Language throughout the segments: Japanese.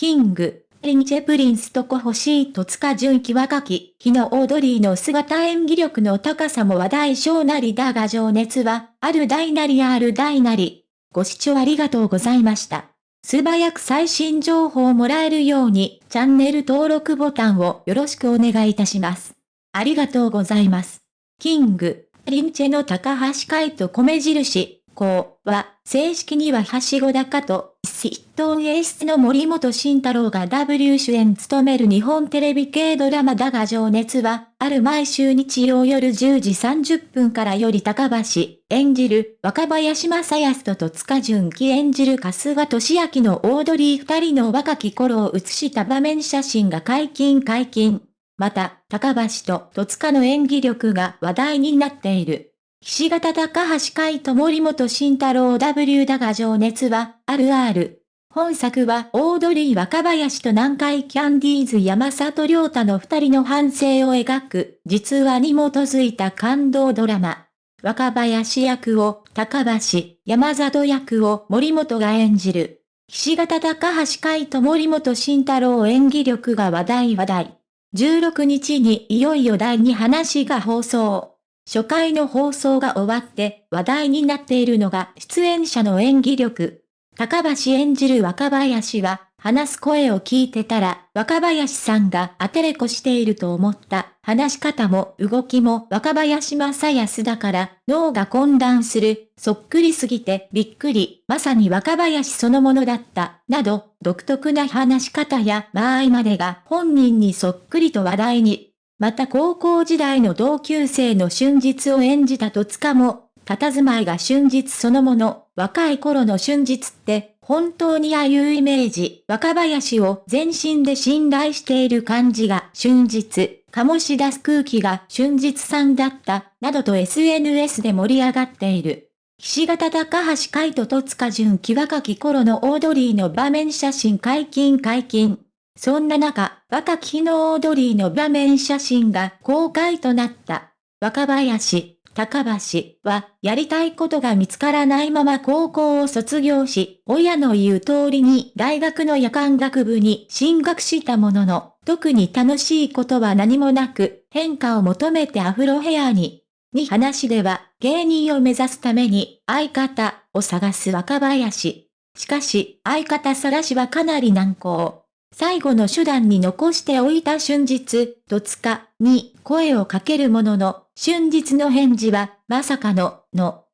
キング、リンチェプリンスとコ欲しいと塚純喜若き、日のオードリーの姿演技力の高さも話題小なりだが情熱は、ある大なりある大なり。ご視聴ありがとうございました。素早く最新情報をもらえるように、チャンネル登録ボタンをよろしくお願いいたします。ありがとうございます。キング、リンチェの高橋海と米印、こうは、正式にははしご高と、筆頭エースの森本慎太郎が W 主演務める日本テレビ系ドラマだが情熱は、ある毎週日曜夜10時30分からより高橋、演じる若林正康と戸塚純喜演じる春日俊明のオードリー二人の若き頃を写した場面写真が解禁解禁。また、高橋と戸塚の演技力が話題になっている。岸形高橋海と森本慎太郎 W だが情熱は、あるある。本作はオードリー若林と南海キャンディーズ山里亮太の二人の反省を描く、実話に基づいた感動ドラマ。若林役を高橋、山里役を森本が演じる。岸形高橋海と森本慎太郎演技力が話題話題。16日にいよいよ第2話が放送。初回の放送が終わって話題になっているのが出演者の演技力。高橋演じる若林は、話す声を聞いてたら、若林さんがアテレコしていると思った。話し方も動きも若林正康だから脳が混乱する。そっくりすぎてびっくり。まさに若林そのものだった。など、独特な話し方や間合いまでが本人にそっくりと話題に。また高校時代の同級生の春実を演じた戸塚も、佇まいが春実そのもの、若い頃の春実って、本当にああいうイメージ、若林を全身で信頼している感じが春実、醸し出す空気が春実さんだった、などと SNS で盛り上がっている。岸形高橋海人戸塚純喜若き頃のオードリーの場面写真解禁解禁。そんな中、若き日のオードリーの場面写真が公開となった。若林、高橋は、やりたいことが見つからないまま高校を卒業し、親の言う通りに大学の夜間学部に進学したものの、特に楽しいことは何もなく、変化を求めてアフロヘアに。に話では、芸人を目指すために、相方を探す若林。しかし、相方探しはかなり難航。最後の手段に残しておいた春日、戸塚に声をかけるものの、春日の返事は、まさかの、の。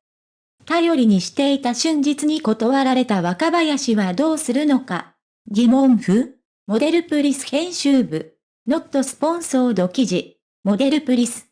頼りにしていた春日に断られた若林はどうするのか。疑問符モデルプリス編集部。ノットスポンソード記事。モデルプリス。